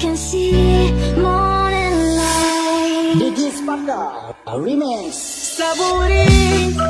can see morning light. Digi Spaka, remix. Saburi.